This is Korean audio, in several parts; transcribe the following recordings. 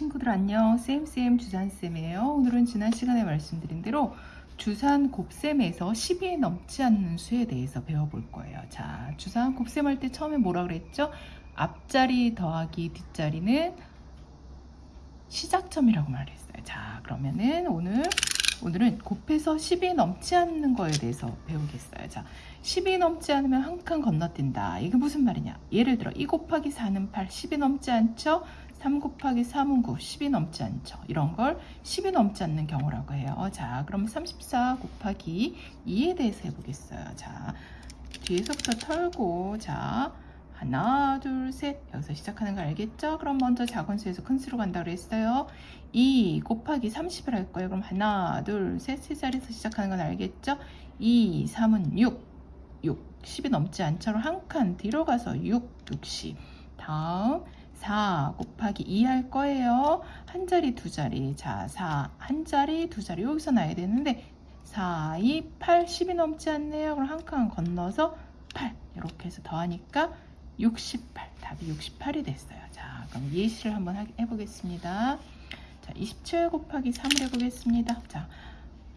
친구들 안녕. 쌤쌤 주산쌤이에요. 오늘은 지난 시간에 말씀드린 대로 주산 곱셈에서 10이 넘지 않는 수에 대해서 배워볼 거예요. 자 주산 곱셈 할 때 처음에 뭐라 그랬죠? 앞자리 더하기 뒷자리는 시작점이라고 말했어요. 자 그러면은 오늘 오늘은 곱해서 10이 넘지 않는 거에 대해서 배우겠어요. 자 10이 넘지 않으면 한 칸 건너뛴다. 이게 무슨 말이냐? 예를 들어 2 곱하기 4는 8 10이 넘지 않죠 3 곱하기 3은 9, 10이 넘지 않죠. 이런 걸 10이 넘지 않는 경우라고 해요. 자, 그럼 34 곱하기 2에 대해서 해보겠어요. 자, 뒤에서부터 털고, 자, 하나, 둘, 셋. 여기서 시작하는 거 알겠죠? 그럼 먼저 작은 수에서 큰 수로 간다 그랬어요. 2 곱하기 30을 할 거예요. 그럼 하나, 둘, 셋, 세 자리에서 시작하는 건 알겠죠? 2, 3은 6, 6. 10이 넘지 않죠? 한 칸 뒤로 가서 6, 60. 다음 4 곱하기 2 할 거예요. 한 자리, 두 자리. 자, 4, 한 자리, 두 자리. 여기서 나야 되는데 4, 2, 8, 10이 넘지 않네요. 그럼 한 칸 건너서 8. 이렇게 해서 더하니까 68. 답이 68이 됐어요. 자, 그럼 예시를 한번 해보겠습니다. 자, 27 곱하기 3을 해보겠습니다. 자,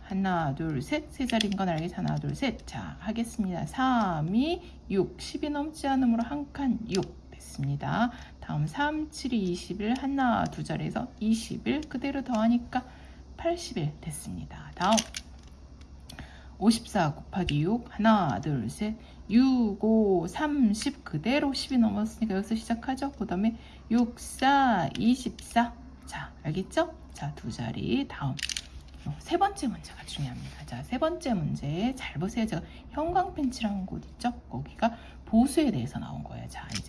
하나, 둘, 셋. 세 자리인 건 알겠어. 하나, 둘, 셋. 자, 하겠습니다. 3, 2, 6. 10이 넘지 않으므로 한 칸 6. 됐습니다. 다음 3, 7, 2, 21 하나 두 자리에서 21 그대로 더하니까 80일 됐습니다. 다음 54 곱하기 6 하나 둘 셋 6, 5, 30 그대로 10이 넘었으니까 여기서 시작하죠. 그 다음에 6, 4, 24 자 알겠죠? 자 두 자리 다음 어, 세 번째 문제가 중요합니다. 자, 세 번째 문제 잘 보세요. 제가 형광펜치라는 곳 있죠? 거기가 보수에 대해서 이제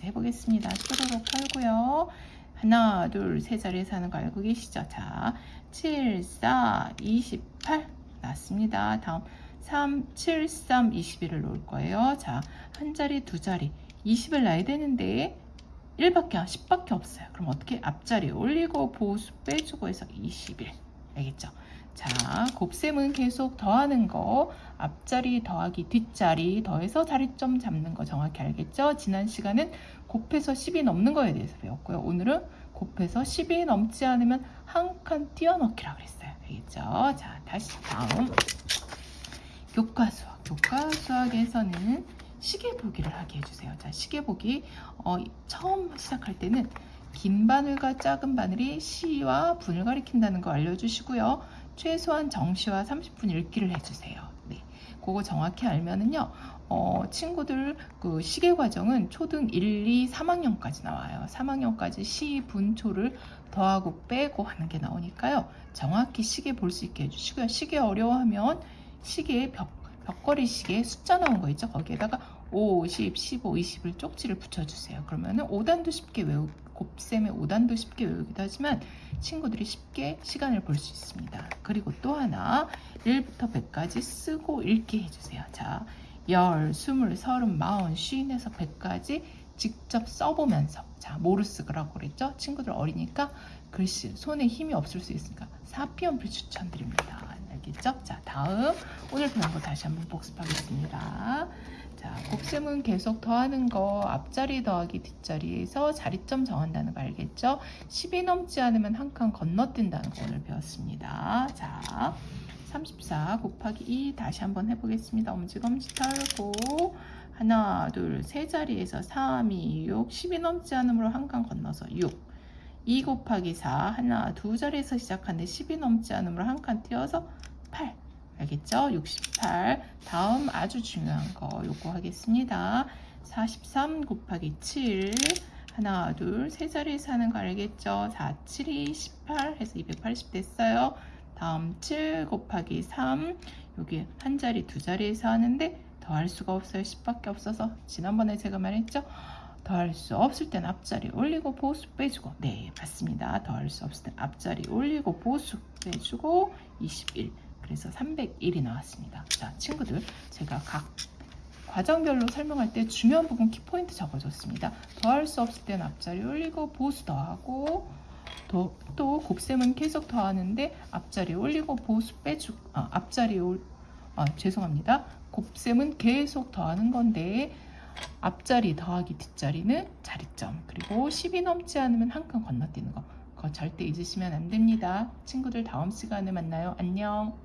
해보겠습니다. 뚜루룩 털고요. 하나, 둘, 세 자리에서 하는 거 알고 계시죠? 자, 7, 4, 28 났습니다. 다음 3, 7, 3, 21을 놓을 거예요. 자, 한 자리, 두 자리, 20을 놔야 되는데 1밖에, 10밖에 없어요. 그럼 어떻게 앞자리 올리고 보수 빼주고 해서 21. 알겠죠? 자, 곱셈은 계속 더하는 거, 앞자리 더하기 뒷자리 더해서 자리점 잡는 거 정확히 알겠죠? 지난 시간은 곱해서 10이 넘는 거에 대해서 배웠고요. 오늘은 곱해서 10이 넘지 않으면 한칸 띄어넣기라고 그랬어요. 알겠죠? 자, 다시 다음. 교과 수학. 교과 수학에서는 시계 보기를 하게 해주세요. 자, 시계 보기. 어, 처음 시작할 때는 긴 바늘과 작은 바늘이 시와 분을 가리킨다는 거 알려주시고요. 최소한 정시와 30분 읽기를 해주세요. 네, 그거 정확히 알면은요. 어, 친구들 그 시계 과정은 초등 1, 2, 3학년까지 나와요. 3학년까지 시, 분, 초를 더하고 빼고 하는 게 나오니까요. 정확히 시계 볼 수 있게 해주시고요. 시계 어려워하면 시계에 벽, 벽걸이 시계 숫자 나온 거 있죠? 거기에다가 5, 10, 15, 20을 쪽지를 붙여주세요. 그러면은 5단도 쉽게 외우, 곱셈의 5단도 쉽게 외우기도 하지만 친구들이 쉽게 시간을 볼 수 있습니다. 그리고 또 하나 1부터 100까지 쓰고 읽게 해주세요. 자, 10, 20, 30, 40, 50에서 100까지 직접 써보면서 자 모르스그라고 그랬죠? 친구들 어리니까 글씨 손에 힘이 없을 수 있으니까 사피연필 추천드립니다. 알겠죠? 자 다음 오늘 배운 거 다시 한번 복습하겠습니다. 자, 곱셈은 계속 더하는 거 앞자리 더하기 뒷자리에서 자리점 정한다는 거 알겠죠? 10이 넘지 않으면 한 칸 건너뛴다는 거 오늘 배웠습니다. 자, 34 곱하기 2 다시 한번 해보겠습니다. 엄지검지 털고 하나, 둘, 세 자리에서 3, 2, 6, 10이 넘지 않으므로 한 칸 건너서 6 2 곱하기 4 하나, 두 자리에서 시작하는데 10이 넘지 않으므로 한칸 띄어서 8 알겠죠? 68 다음 아주 중요한 거 요거 하겠습니다. 43 곱하기 7 하나 둘 세 자리에서 하는 거 알겠죠? 4, 7이 18 해서 280 됐어요. 다음 7 곱하기 3 여기 한 자리 두 자리에서 하는데 더할 수가 없어요. 10밖에 없어서. 지난번에 제가 말했죠? 더할 수 없을 땐 앞자리 올리고 보수 빼주고. 네 맞습니다. 더할 수 없을 땐 앞자리 올리고 보수 빼주고 21 그래서 301이 나왔습니다. 자, 친구들 제가 각 과정별로 설명할 때 중요한 부분 키포인트 적어줬습니다. 더할 수 없을 땐 앞자리 올리고 보수 더하고 더, 또 곱셈은 계속 더하는데 앞자리 올리고 보수 빼주 아, 앞자리 올 아, 죄송합니다. 곱셈은 계속 더하는 건데 앞자리 더하기 뒷자리는 자리점 그리고 10이 넘지 않으면 한 칸 건너뛰는 거 그거 절대 잊으시면 안 됩니다. 친구들 다음 시간에 만나요. 안녕.